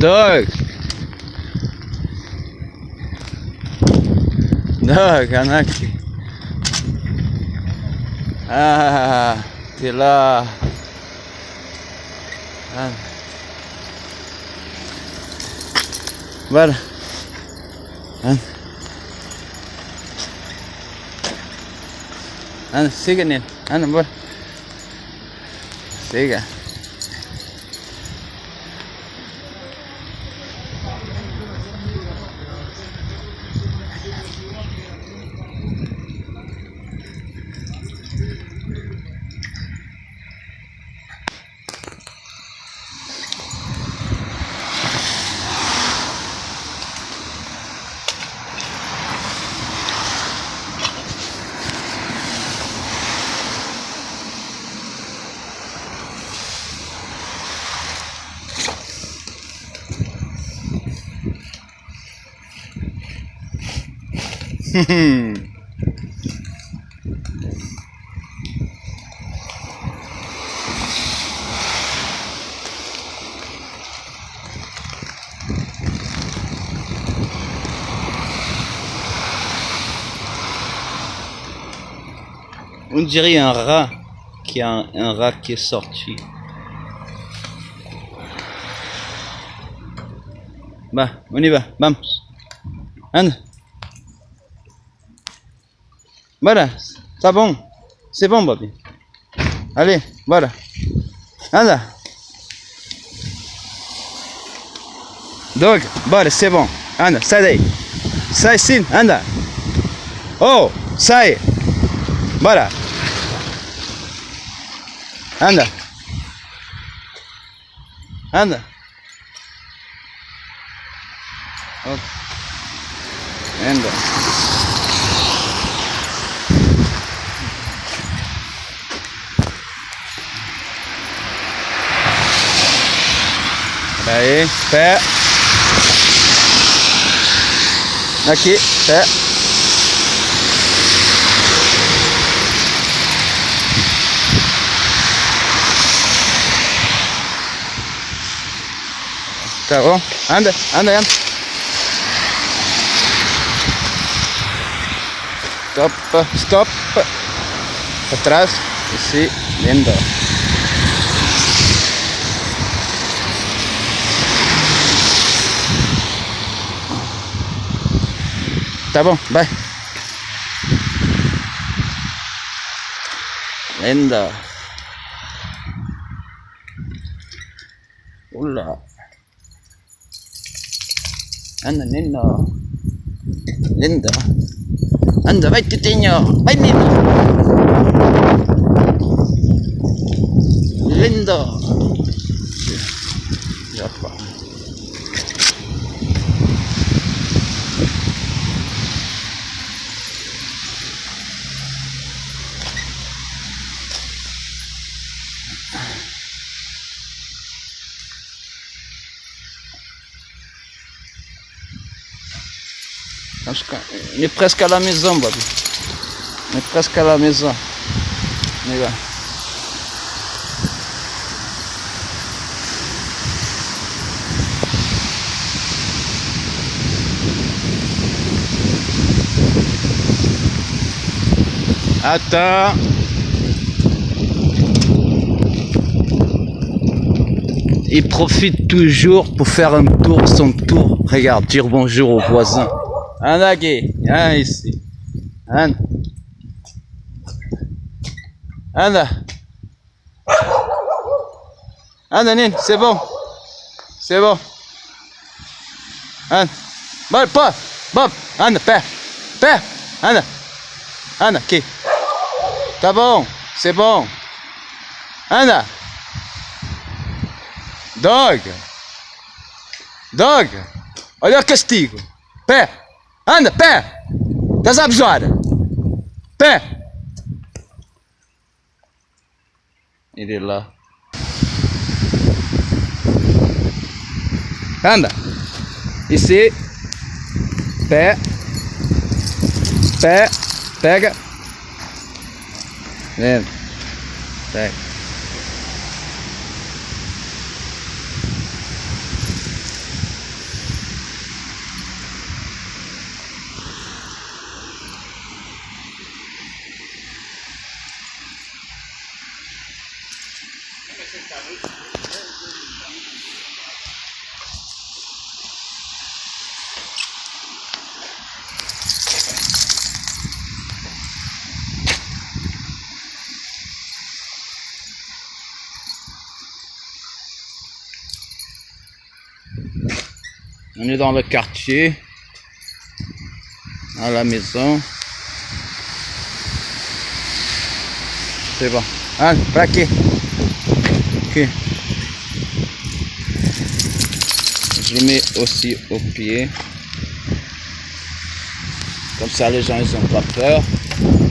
Doug! Doug, anda aqui. Ah, là. Ah. Voilà. Anda. Anda, siga nele. Anda, bora. Siga. On dirait un rat qui a un, rat qui est sorti. Bah, on y va, vamos. Anda. Bora, tá bom. C'est bon, Bobby. Allez, bora. Anda. Doug, bora, c'est bon. Anda, sai daí. Sai sim, anda. Oh, sai. Bora. Anda. Anda. Anda. Aí, pé. Aqui, pé. Tá bom? Anda, anda, anda. Stop, stop. Atrás. Sim, lindo. Tá bom, vai. Lenda. Olá. Anda, lenda. Lenda. Anda, vai, Titinho. Vai, menino. linda on est presque à la maison, Bobby. On est presque à la maison. Attends. Il profite toujours pour faire un tour, son tour. Regarde, dire bonjour aux voisins. Anda aqui, ah, ici. Anda. Anda. Anda, Nino, c'est bon. C'est bon. Anda. Vai, pô. Bob, anda, pé. Pé. Anda. Anda, aqui. Tá bom, c'est bon. Anda. Dog. Dog. Olha o castigo. Pé. Anda, pé. Das abjora. Pé. de lá. Anda. E se... Pé. Pé. Pega. Vem. Pega. On est dans le quartier, à la maison. C'est bon. Hein, plaqué. Ok. Je le mets aussi au pied. Comme ça, les gens, ils ont pas peur.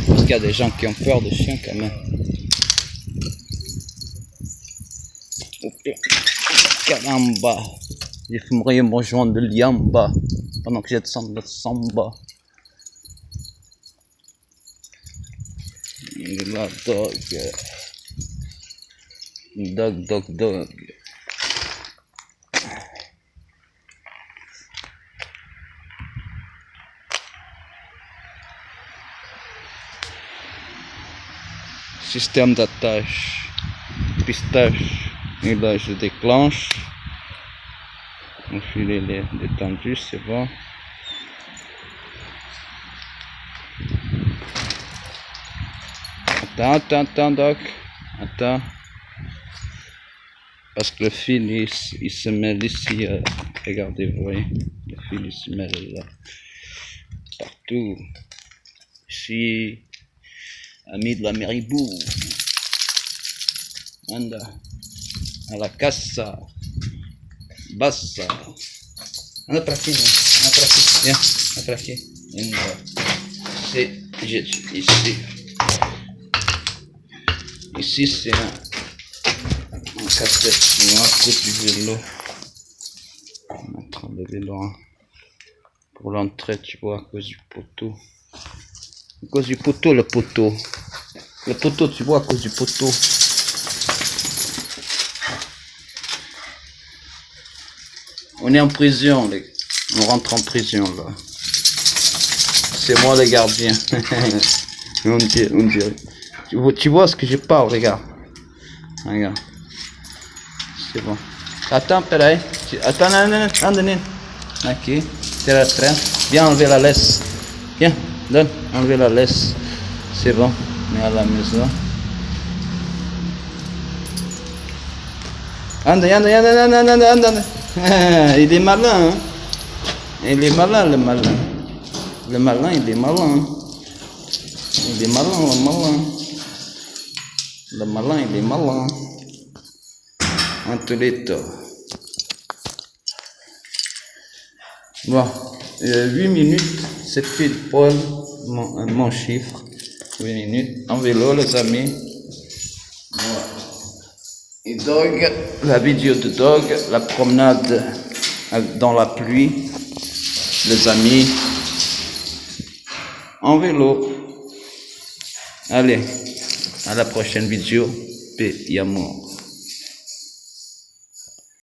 Parce qu'il y a des gens qui ont peur des chiens quand même. Caramba. Il fumerait me rejoindre de Liamba pendant que j'ai de de samba. La dog. Dog, dog, dog. Système d'attache. Pistache. Et là, je déclenche. Mon filet est détendu, c'est bon. Attends, attends, attends, Doc. Attends. Parce que le fil, il, se mêle ici. Euh, regardez, vous voyez. Le fil, il se mêle là. Partout. Ici. Ami de la Méribou. Anda. À la casa. Bassa. Anda pra aqui? Anda pra aqui. Viens. Anda pra. Anda. Ici. Ici. Ici, c'est un, un casse-tête noir coupe du vélo. On va mettre le vélo hein. pour l'entrée, tu vois, à cause du poteau. À cause du poteau, le poteau. Le poteau, tu vois, à cause du poteau. On est en prison, les... on rentre en prison là. C'est moi le gardien. on dirait, on dirait. Tu vois, tu vois ce que je parle, regarde. Regarde. C'est bon. Attends, peraí. Non, anda, non. Aqui. Tira a trem. Viens enlever la laisse. Viens, donne. Enlever la laisse. C'est bon. Mets à la maison. Anda, anda, anda, anda, anda, anda, anda. Il est malin, hein. Il est malin, le malin. Le malin, il est malin. Il est malin, le malin. Le malin, il est malin. Antolito. Bon, euh, 8 minutes, c'est pile poil mon, mon, chiffre. 8 minutes. En vélo, les amis. Et dog, la vidéo de dog, la promenade dans la pluie, les amis. En vélo. Allez. À la prochaine vidéo. Paix et amour.